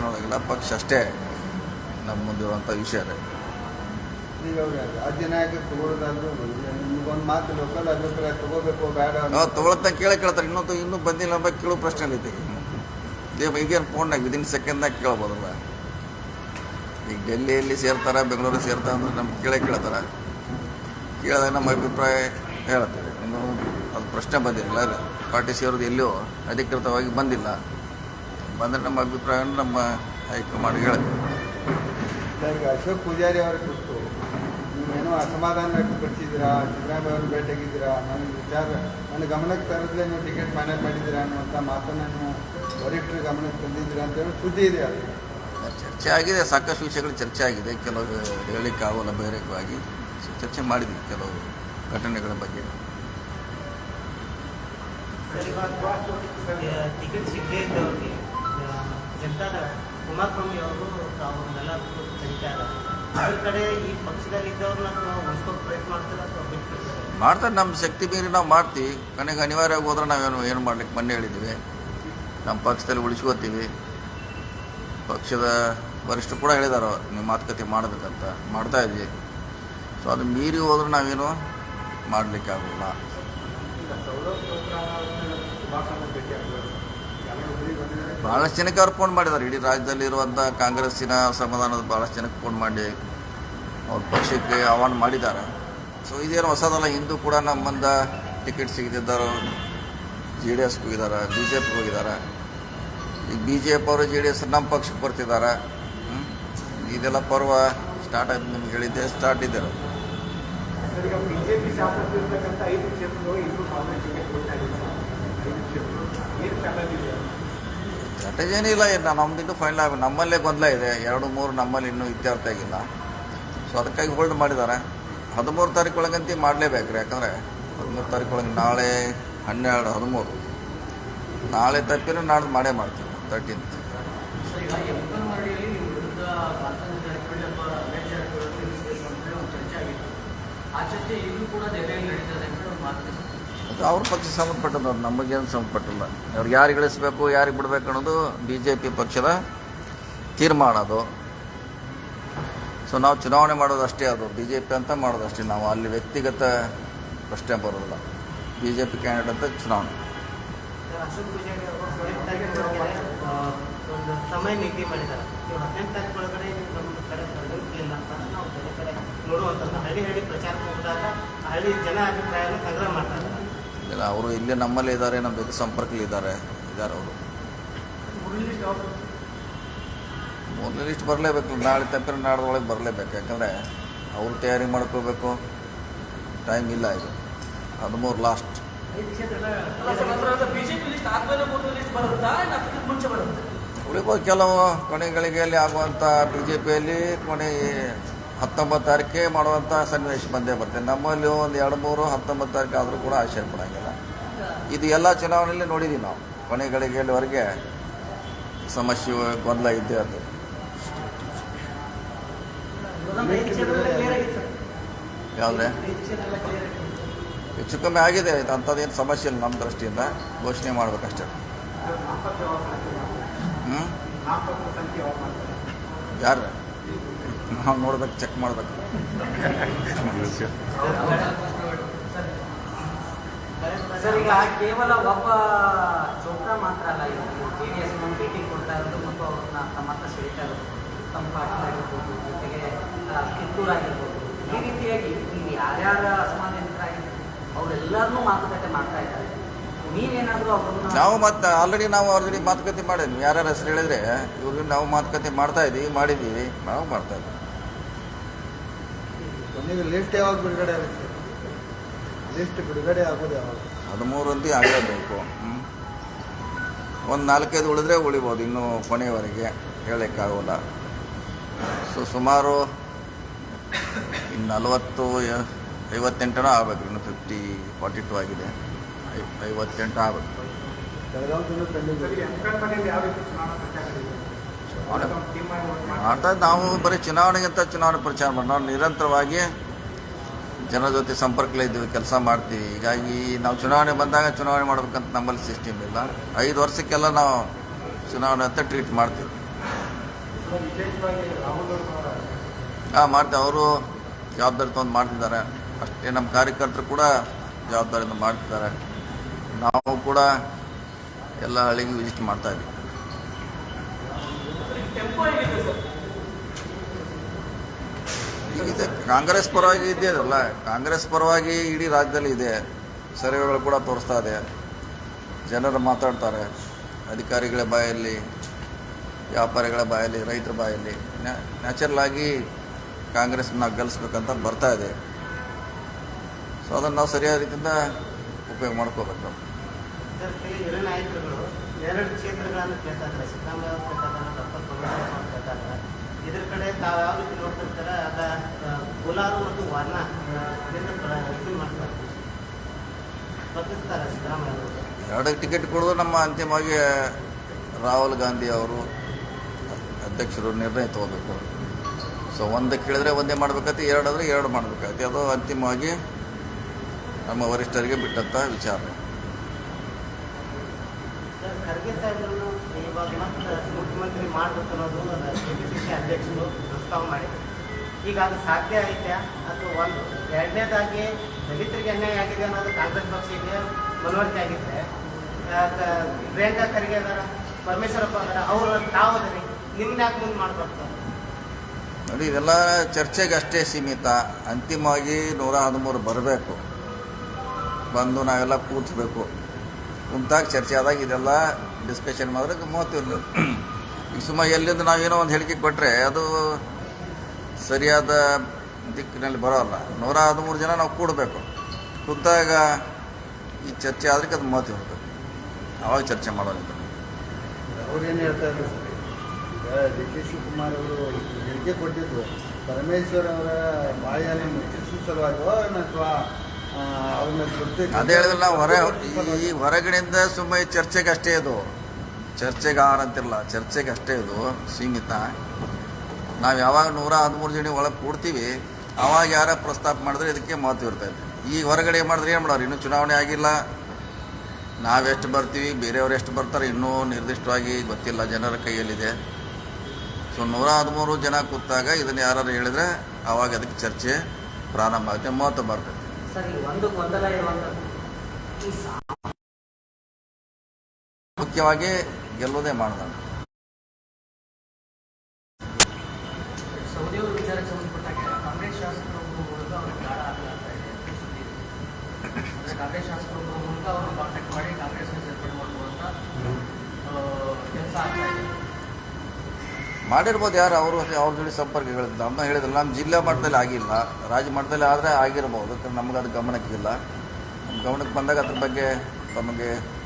ವೈಯಕ್ತಿಕನೊಳಗಿಲ್ಲ ಪಕ್ಷ ಅಷ್ಟೇ ನಮ್ಮ ಮುಂದಿರುವಂಥ ವಿಷಯ ಅದೇ. ಈಗ ನಾಯಕರು ತಗೊಳ್ಳೋದಾದ್ರು ನಿಮ್ಗೊಂದು ಮಾತು ಲೋಕಲ್ ಅಭಿಪ್ರಾಯ ತಗೋಬೇಕು ಬೇಡ ಅಂತ. ನಾವು ತೊಗೊಳತ್ತ ಕೇಳೇ ಕೇಳ್ತಾರೆ ಇನ್ನೊಂದು ಇನ್ನೂ ಬಂದಿಲ್ಲ ಅಂತ ಕೇಳೋ ಪ್ರಶ್ನೆ ಐತಿ ಈಗ ಈಗೇನು ಫೋನ್ನಾಗ ವಿದಿನ್ ಸೆಕೆಂಡ್ನಾಗ ಕೇಳ್ಬೋದಲ್ಲ? ಈಗ ಡೆಲ್ಲಿಯಲ್ಲಿ ಸೇರ್ತಾರೆ ಬೆಂಗಳೂರಲ್ಲಿ ಸೇರ್ತಾರೆ ಅಂದ್ರೆ ನಮ್ಗೆ ಕೇಳೇ ಕೇಳ್ತಾರೆ. ಕೇಳಿದಾಗ ನಮ್ಮ ಅಭಿಪ್ರಾಯ ಹೇಳ್ತೇವೆ ಇನ್ನೂ ಅದು ಪ್ರಶ್ನೆ ಬಂದಿಲ್ಲ ಪಾರ್ಟಿ ಸೇರೋದು ಎಲ್ಲಿಯೋ ಅಧಿಕೃತವಾಗಿ ಬಂದಿಲ್ಲ. ಬಂದರೆ ನಮ್ಮ ಅಭಿಪ್ರಾಯವನ್ನು ನಮ್ಮ ಹೈಕಮಾಂಡ್ ಹೇಳುತ್ತೆ. ಈಗ ಅಶೋಕ್ ಪೂಜಾರಿ ಅವರ ಕುರಿತು ನೀವೇನೋ ಅಸಮಾಧಾನ ವ್ಯಕ್ತಪಡಿಸಿದ್ದೀರಾ ಸಿದ್ದರಾಮಯ್ಯ ಅವರು ಭೇಟಿಯಾಗಿದ್ದೀರಾ ನನ್ನ ವಿಚಾರ ನನ್ನ ಗಮನಕ್ಕೆ ತರದ್ಲೇ ನೀವು ಟಿಕೆಟ್ ಫೈನಲ್ ಮಾಡಿದ್ದೀರಾ ಅನ್ನುವಂಥ ಮಾತನ್ನು ವರಿಷ್ಠರ ಗಮನಕ್ಕೆ ತಂದಿದ್ದೀರಾ ಅಂತ ಹೇಳಿ ಸುದ್ದಿ ಇದೆ ಅದು ಚರ್ಚೆ ಆಗಿದೆ ಸಾಕಷ್ಟು ವಿಷಯಗಳು ಚರ್ಚೆ ಆಗಿದೆ ಕೆಲವು ಹೇಳಲಿಕ್ಕೆ ಆಗೋಲ್ಲ ಬಹಿರಂಗವಾಗಿ ಚರ್ಚೆ ಮಾಡಿದ್ವಿ ಕೆಲವು ಘಟನೆಗಳ ಬಗ್ಗೆ. ಟಿಕೆಟ್ ಸಿಗದೇ ಇದ್ದವ್ರಿಗೆ ಜನತಾದ ಕುಮಾರಸ್ವಾಮಿ ಅವರು ಅದ್ರ ಕಡೆ ಈ ಪಕ್ಷದಲ್ಲಿ ನಾವು ಪ್ರಯತ್ನ ಮಾಡ್ತಾರೆ ಅಥವಾ ಮಾಡ್ತಾರೆ. ನಮ್ಮ ಶಕ್ತಿ ಮೀರಿ ನಾವು ಮಾಡ್ತೀವಿ. ಕೊನೆಗೆ ಅನಿವಾರ್ಯವಾಗಿ ಹೋದ್ರೆ ನಾವೇನು ಏನು ಮಾಡ್ಲಿಕ್ಕೆ ಮೊನ್ನೆ ಹೇಳಿದ್ದೀವಿ. ನಮ್ಮ ಪಕ್ಷದಲ್ಲಿ ಉಳಿಸ್ಕೋತೀವಿ. ಪಕ್ಷದ ವರಿಷ್ಠರು ಕೂಡ ಹೇಳಿದಾರೆ, ನೀವು ಮಾತುಕತೆ ಮಾಡಬೇಕಂತ. ಮಾಡ್ತಾ ಇದ್ವಿ ಸೊ ಅದು ಮೀರಿ ಹೋದ್ರೆ ನಾವೇನು ಮಾಡಲಿಕ್ಕೆ ಆಗೋಲ್ಲ. ಭಾಳಷ್ಟು ಜನಕ್ಕೆ ಅವ್ರು ಫೋನ್ ಮಾಡಿದ್ದಾರೆ ಇಡೀ ರಾಜ್ಯದಲ್ಲಿ ಇರುವಂಥ ಕಾಂಗ್ರೆಸ್ಸಿನ ಸಮಾಧಾನದ ಭಾಳಷ್ಟು ಜನಕ್ಕೆ ಫೋನ್ ಮಾಡಿ ಅವ್ರ ಪಕ್ಷಕ್ಕೆ ಆಹ್ವಾನ ಮಾಡಿದ್ದಾರೆ. ಸೊ ಇದೇನು ಹೊಸದಲ್ಲ ಹಿಂದೂ ಕೂಡ ನಮ್ಮಂದ ಟಿಕೆಟ್ ಸಿಗದಿದ್ದರು ಜೆ ಡಿ ಎಸ್ಗೆ ಹೋಗಿದ್ದಾರೆ ಬಿ ಜೆ ಪಿಗೆ ಹೋಗಿದ್ದಾರೆ. ಈಗ ಬಿ ಜೆ ಪಿ ಅವರು ಜೆ ಡಿ ಎಸ್ ನಮ್ಮ ಪಕ್ಷಕ್ಕೆ ಬರ್ತಿದ್ದಾರೆ? ಇದೆಲ್ಲ ಪರ್ವ ಸ್ಟಾರ್ಟ್ ಆಯ್ತು ನಿಮ್ಗೆ ಹೇಳಿದ್ದೆ ಸ್ಟಾರ್ಟ್ ಇದ್ದಾರೆ. ಐದು ಏನಿಲ್ಲ ಇನ್ನೂ ಫೈನಲ್ ಆಗ ನಮ್ಮಲ್ಲೇ ಗೊಂದಲ ಇದೆ. ಎರಡು, ಮೂರು ನಮ್ಮಲ್ಲಿ ಇನ್ನೂ ಇತ್ಯರ್ಥ ಆಗಿಲ್ಲ. ಸೊ ಅದಕ್ಕಾಗಿ ಹೋಲ್ಡ್ ಮಾಡಿದ್ದಾರೆ. ಹದಿಮೂರು ತಾರೀಕು ಒಳಗಂತೂ ಮಾಡಲೇಬೇಕು ರೀ, ಯಾಕಂದರೆ ಹದಿಮೂರು ತಾರೀಕು ಒಳಗೆ ನಾಳೆ ಹನ್ನೆರಡು, ಹದಿಮೂರು. ನಾಳೆ ತಪ್ಪಿನೂ ನಾಡ್ದು ಮಾಡೇ ಮಾಡ್ತೀವಿ ತರ್ಟೀನ್ತ್ ಕೂಡ ನಡೀತದೆ ಅದು ಅವ್ರ ಪಕ್ಷ ಸಂಬಂಧಪಟ್ಟದ್ದು ಅದು ನಮಗೇನು ಸಂಬಂಧಪಟ್ಟಿಲ್ಲ. ಅವ್ರಿಗೆ ಯಾರಿಗೆ ಇಳಿಸ್ಬೇಕು ಯಾರಿಗೆ ಬಿಡಬೇಕು ಅನ್ನೋದು ಬಿ ಜೆ ಪಿ ಪಕ್ಷದ ತೀರ್ಮಾನ ಅದು. ಸೊ ನಾವು ಚುನಾವಣೆ ಮಾಡೋದು ಅಷ್ಟೇ, ಅದು ಬಿ ಜೆ ಪಿ ಅಂತ ಮಾಡೋದು ಅಷ್ಟೇ. ನಾವು ಅಲ್ಲಿ ವ್ಯಕ್ತಿಗತ ಪ್ರಶ್ನೆ ಬರೋದಿಲ್ಲ. ಬಿ ಜೆ ಪಿ ಕ್ಯಾಂಡಿಡೇಟ್ ಅಂತ ಚುನಾವಣೆ ಹಳ್ಳಿ ಜನ ಅಭಿಪ್ರಾಯ ಸಂಗ್ರಹ ಮಾಡ್ತಾ ಇದ್ದಾರೆ ಇಲ್ಲ, ಅವರು ಇಲ್ಲೇ ನಮ್ಮಲ್ಲಿ ಇದ್ದಾರೆ ನಮ್ಮ ಜೊತೆ ಸಂಪರ್ಕಲ್ಲಿ ಇದ್ದಾರೆ ಇದ್ದಾರೆ ಅವರು. ಮೊದಲು ಲಿಸ್ಟ್ ಬರಲೇಬೇಕು, ನಾಳೆ ತಪ್ಪಿನ ನಾಡ್ದೊಳಗೆ ಬರಲೇಬೇಕು, ಯಾಕಂದರೆ ಅವರು ತಯಾರಿ ಮಾಡ್ಕೋಬೇಕು ಟೈಮ್ ಇಲ್ಲ ಇದು. ಹದಿಮೂರು ಲಾಸ್ಟ್ ಉಳಿಬೋದು ಕೆಲವು ಕೊನೆಗಳಿಗೆ ಅಲ್ಲಿ ಆಗುವಂಥ ಬಿ ಜೆ ಪಿಯಲ್ಲಿ ಕೊನೆ ಹತ್ತೊಂಬತ್ತು ತಾರೀಕೆ ಮಾಡುವಂಥ ಸನ್ನಿವೇಶ ಬಂದೇ ಬರ್ತದೆ. ನಮ್ಮಲ್ಲಿ ಒಂದು ಎರಡು ಮೂರು ಹತ್ತೊಂಬತ್ತು ತಾರೀಕು ಆದರೂ ಕೂಡ ಆಶ್ಚರ್ಯ ಪಡೋಂಗಿಲ್ಲ. ಇದು ಎಲ್ಲ ಚುನಾವಣೆಯಲ್ಲಿ ನೋಡಿದ್ದೀವಿ ನಾವು. ಕೊನೆ ಗಳಿಗೆಯಲ್ಲಿವರೆಗೆ ಸಮಸ್ಯೆ ಗೊಂದಲ ಇದ್ದೇ ಅದು. ಯಾವುದೇ? ಹೆಚ್ಚು ಕಮ್ಮಿ ಆಗಿದೆ. ಅಂಥದ್ದೇನು ಸಮಸ್ಯೆ ಇಲ್ಲ ನಮ್ಮ ದೃಷ್ಟಿಯಿಂದ. ಘೋಷಣೆ ಮಾಡ್ಬೇಕಷ್ಟೇ. ಹ್ಞೂ ಯಾರು? ನಾವು ನೋಡ್ಬೇಕು ಚೆಕ್ ಮಾಡ್ಬೇಕು. ಸರ್ ಈಗ ಕೇವಲ ಒಬ್ಬ ಚೋಪ್ರಾ ಮಾತ್ರ ಅಲ್ಲ ಇದು ಜೆ ಡಿ ಎಸ್ ಭೇಟಿ ಕೊಡ್ತಾ ಇರೋದು ಮತ್ತು ಅವ್ರನ್ನ ತಮ್ಮ ಹತ್ರ ಸೆಳೀತಾ ಇರೋದು ತಮ್ಮ ಪಾಟೀಲ್ ಆಗಿರ್ಬೋದು ಜೊತೆಗೆ ಆ, ಕಿತ್ತೂರು ಆಗಿರ್ಬೋದು. ಈ ರೀತಿಯಾಗಿ ನೀವು ಯಾರ್ಯಾರ ಅಸಮಾಧಾನಿತರಾಗಿದ್ದಾರೆ ಅವರೆಲ್ಲರನ್ನೂ ಮಾತುಕತೆ ಮಾಡ್ತಾ ಇದ್ದಾರೆ. ನೀವೇನಾದರೂ ಅವ್ರನ್ನ ನಾವು ಮತ್ತೆ ಆಲ್ರೆಡಿ ನಾವು ಆಲ್ರೆಡಿ ಮಾತುಕತೆ ಮಾಡಿದ್ವಿ. ಯಾರ್ಯಾರ ಹೆಸರು ಹೇಳಿದ್ರೆ ಇವ್ರಿಗೆ ನಾವು ಮಾತುಕತೆ ಮಾಡ್ತಾ ಇದೀವಿ ಮಾಡಿದ್ದೀವಿ ನಾವು ಮಾಡ್ತಾ ಇದ್ದೀವಿ. ಕೊನೆಗೆ ಲಿಸ್ಟ್ ಯಾವಾಗ ಬಿಡುಗಡೆ ಆಗುತ್ತೆ? ಲಿಸ್ಟ್ ಬಿಡುಗಡೆ ಆಗೋದು ಯಾವಾಗ? ಹದಿಮೂರು ಅಂತ ಆಗಲೇಬೇಕು ಒಂದು ನಾಲ್ಕೈದು ಉಳಿದ್ರೆ ಉಳಿಬೋದು ಇನ್ನೂ ಕೊನೆಯವರೆಗೆ ಹೇಳೋಕ್ಕಾಗೋಲ್ಲ ಸೊ ಸುಮಾರು ಇನ್ನು ನಲವತ್ತು ಐವತ್ತೆಂಟನೂ ಆಗಬೇಕು. ಆಗ್ಬೇಕು ಇನ್ನು ಫಿಫ್ಟಿ ಫಾರ್ಟಿ ಟು ಆಗಿದೆ. ಐ- ಐವತ್ತೆಂಟು ಆಗ್ಬೇಕು. ಮಾಡ್ತಾ ನಾವು ಬರೀ ಚುನಾವಣೆಗಿಂತ ಚುನಾವಣೆ ಪ್ರಚಾರ ಮಾಡಿ ನಾವು ನಿರಂತರವಾಗಿ ಜನರ ಜೊತೆ ಸಂಪರ್ಕಲಿದ್ದೀವಿ ಇದ್ದೀವಿ, ಕೆಲಸ ಮಾಡ್ತೀವಿ. ಹೀಗಾಗಿ ನಾವು ಚುನಾವಣೆ ಬಂದಾಗ ಚುನಾವಣೆ ಮಾಡಬೇಕಂತ ನಮ್ಮಲ್ಲಿ ಸಿಸ್ಟಮ್ ಇಲ್ಲ. ಐದು ವರ್ಷಕ್ಕೆಲ್ಲ ನಾವು ಚುನಾವಣೆ ಅಂತ ಟ್ರೀಟ್ ಮಾಡ್ತೀವಿ. ಹಾಂ ಮಾಡ್ತೀವಿ. ಅವರು ಜವಾಬ್ದಾರಿ ತೊಗೊಂಡು ಮಾಡ್ತಿದ್ದಾರೆ. ಅಷ್ಟೇ, ನಮ್ಮ ಕಾರ್ಯಕರ್ತರು ಕೂಡ ಜವಾಬ್ದಾರಿಯಿಂದ ಮಾಡ್ತಿದ್ದಾರೆ. ನಾವು ಕೂಡ ಎಲ್ಲ ಹಳ್ಳಿಗೆ ವಿಸಿಟ್ ಮಾಡ್ತಾ ಇದೆ. ಕಾಂಗ್ರೆಸ್ ಪರವಾಗಿ ಇದೆ ಅಲ್ಲ ಕಾಂಗ್ರೆಸ್ ಪರವಾಗಿ ಇಡೀ ರಾಜ್ಯದಲ್ಲಿ ಇದೆ. ಸರ್ವೆಗಳು ಕೂಡ ತೋರಿಸ್ತಾ ಇದೆ. ಜನರು ಮಾತಾಡ್ತಾರೆ ಅಧಿಕಾರಿಗಳ ಬಾಯಲ್ಲಿ ವ್ಯಾಪಾರಿಗಳ ಬಾಯಲ್ಲಿ ರೈತರ ಬಾಯಲ್ಲಿ. ನ್ಯಾಚುರಲ್ ಆಗಿ ಕಾಂಗ್ರೆಸ್ನ ಗೆಲ್ಲಿಸ್ಬೇಕಂತ ಬರ್ತಾ ಇದೆ. ಸೊ ಅದನ್ನು ನಾವು ಸರಿಯಾದ ರೀತಿಯಿಂದ ಉಪಯೋಗ ಮಾಡ್ಕೋಬೇಕು ಎರಡು ಕ್ಷೇತ್ರಗಳನ್ನು ಕೇಳ್ತಾ ಇದ್ದಾರೆ. ಸಿದ್ದರಾಮಯ್ಯ ಇದ್ರ ಕಡೆ ತಾವು ಯಾವ ರೀತಿ ಅದ ಮತ್ತು ವರ್ಣ ಮಾಡ್ತಾರೆ. ಸಿದ್ದರಾಮಯ್ಯ ಎರಡಕ್ಕೆ ಎರಡು ಟಿಕೆಟ್ ಕೊಡೋದು ನಮ್ಮ ಅಂತಿಮವಾಗಿ ರಾಹುಲ್ ಗಾಂಧಿ ಅವರು ಅಧ್ಯಕ್ಷರು ನಿರ್ಣಯ ತಗೋಬೇಕು. ಸೊ ಒಂದು ಕೇಳಿದ್ರೆ ಒಂದೇ ಮಾಡ್ಬೇಕಾಯ್ತು ಎರಡಾದರೆ ಎರಡು ಮಾಡ್ಬೇಕಾಯ್ತು. ಅದು ಅಂತಿಮವಾಗಿ ನಮ್ಮ ವರಿಷ್ಠರಿಗೆ ಬಿಟ್ಟಂಥ ವಿಚಾರ. ಖರ್ಗೆ ಸಾಹೇಬರನ್ನು ಇವಾಗ ಮತ್ತೆ ಮುಖ್ಯಮಂತ್ರಿ ಮಾಡ್ಬೇಕು ಅನ್ನೋದು ಕೆ ಅಧ್ಯಕ್ಷರು ಪ್ರಸ್ತಾವ ಮಾಡಿ ಈಗ ಅದು ಸಾಧ್ಯ ಐತೆ ಅಥವಾ ಒಂದು ಎರಡನೇದಾಗಿ ದಲಿತರಿಗೆ ಅನ್ಯಾಯ ಆಗಿದೆ ಅನ್ನೋದು ಕಾಂಗ್ರೆಸ್ ಪಕ್ಷಕ್ಕೆ ಮನವರಿಕೆ ಆಗಿದೆ ಪ್ರಿಯಾಂಕಾ ಖರ್ಗೆ ಅದಾರ ಪರಮೇಶ್ವರಪ್ಪ ಅದರ ಅವರು ತಾವು ಅದರಿ ನಿಮ್ಗೆ ಯಾಕೆ ಮುಂದೆ ಮಾಡ್ಬಾರ್ದು? ನೋಡಿ, ಇದೆಲ್ಲ ಚರ್ಚೆಗೆ ಅಷ್ಟೇ ಸೀಮಿತ. ಅಂತಿಮವಾಗಿ ನೂರ ಹದಿಮೂರು ಬರಬೇಕು. ಬಂದು ನಾವೆಲ್ಲ ಕೂತ್ಬೇಕು. ಕುಂತಾಗ ಚರ್ಚೆ ಆದಾಗ ಇದೆಲ್ಲ ಡಿಸ್ಕಷನ್ ಮಾಡಿದ್ರೆ ಮೂವತ್ತು ಈಗ ಸುಮ್ಮ ಎಲ್ಲಿಂದ ನಾವೇನೋ ಒಂದು ಹೇಳಿಕೆ ಕೊಟ್ಟರೆ ಅದು ಸರಿಯಾದ ದಿಕ್ಕಿನಲ್ಲಿ ಬರೋಲ್ಲ. ನೂರ ಹದಿಮೂರು ಜನ ನಾವು ಕೂಡಬೇಕು. ಕೂತಾಗ ಈ ಚರ್ಚೆ ಆದ್ರೆ ಅದು ಮೂವತ್ತು ಇರಬೇಕು ಆವಾಗ ಚರ್ಚೆ ಮಾಡೋದು ಅವ್ರೇನು ಹೇಳ್ತಾ ಇದ್ರು ಈಗ ಡಿ ಕೆ ಶಿವಕುಮಾರ್ ಅವರು ಹೇಳಿಕೆ ಕೊಟ್ಟಿದ್ರು. ಪರಮೇಶ್ವರ್ ಅವರ ಬಾಯನ್ನು ಮುಚ್ಚಿಸುವ ಸಲುವಾಗಿ ಅಥವಾ ಅದೇ ಹೇಳಿದ್ರೆ ನಾವು ಹೊರ ಈ ಹೊರಗಡೆಯಿಂದ ಸುಮ್ಮನೆ ಚರ್ಚೆಗೆ ಅಷ್ಟೇ ಇದು. ಚರ್ಚೆಗೆ ಆರ್ ಅಂತಿರಲ್ಲ, ಚರ್ಚೆಗೆ ಅಷ್ಟೇ ಇದು ಸೀಮಿತ ನಾವು ಯಾವಾಗ ನೂರ ಹದಿಮೂರು ಜನ ಒಳಗೆ ಕೂಡ್ತೀವಿ, ಅವಾಗ ಯಾರ ಪ್ರಸ್ತಾಪ ಮಾಡಿದ್ರೆ ಇದಕ್ಕೆ ಮಹತ್ವ ಇರ್ತೈತೆ. ಈ ಹೊರಗಡೆ ಮಾಡಿದ್ರೆ ಏನು ಮಾಡೋರು, ಇನ್ನೂ ಚುನಾವಣೆ ಆಗಿಲ್ಲ. ನಾವೆಷ್ಟು ಬರ್ತೀವಿ, ಬೇರೆಯವ್ರು ಎಷ್ಟು ಬರ್ತಾರೆ, ಇನ್ನೂ ನಿರ್ದಿಷ್ಟವಾಗಿ ಗೊತ್ತಿಲ್ಲ, ಜನರ ಕೈಯಲ್ಲಿದೆ. ಸೊ ನೂರ ಹದಿಮೂರು ಜನ ಕೂತಾಗ ಇದನ್ನು ಯಾರು ಹೇಳಿದ್ರೆ ಅವಾಗ ಅದಕ್ಕೆ ಚರ್ಚೆ ಪ್ರಾರಂಭ ಆಗುತ್ತೆ, ಮಹತ್ವ ಬರ್ತೈತೆ ಸರ್ ಒಂದು ಗೊಂದಲ ಇರುವಂಥದ್ದು. ಈ ಸಾ ಮುಖ್ಯವಾಗಿ ಗೆಲ್ಲೋದೇ ಮಾಡಿದ ಸೌದಿ ಅವ್ರ ವಿಚಾರಕ್ಕೆ ಸಂಬಂಧಪಟ್ಟಾಗೆ ಕಾಂಗ್ರೆಸ್ ಶಾಸಕರು ಮೂಲಕ ಅವ್ರಿಗೆ ಗಾಳ ಆಗಲಾಗ್ತಾ ಇದೆ. ಕಾಂಗ್ರೆಸ್ ಶಾಸಕರೊಬ್ಬರ ಮೂಲಕ ಮಾಡಿರ್ಬೋದು ಯಾರು, ಅವರು ಅವ್ರ ಜೊತೆ ಸಂಪರ್ಕಗಳು ನಮ್ಮ ಹೇಳಿದ್ರೆ ನಮ್ಮ ಜಿಲ್ಲಾ ಮಟ್ಟದಲ್ಲಿ ಆಗಿಲ್ಲ. ರಾಜ್ಯ ಮಟ್ಟದಲ್ಲಿ ಆದರೆ ಆಗಿರ್ಬೋದು. ನಮ್ಗೆ ಅದು ಗಮನಕ್ಕಿಲ್ಲ. ನಮ್ಮ ಗಮನಕ್ಕೆ ಬಂದಾಗ ಅದ್ರ ಬಗ್ಗೆ ತಮಗೆ